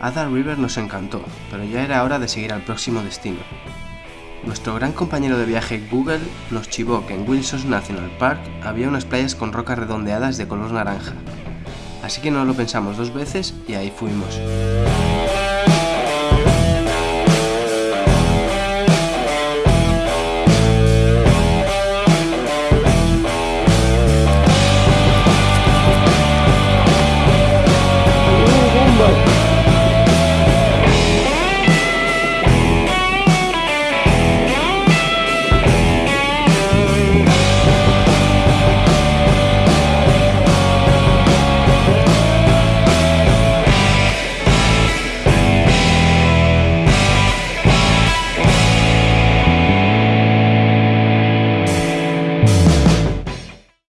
Ada River nos encantó, pero ya era hora de seguir al próximo destino. Nuestro gran compañero de viaje Google nos chivó que en Wilson National Park había unas playas con rocas redondeadas de color naranja. Así que no lo pensamos dos veces y ahí fuimos.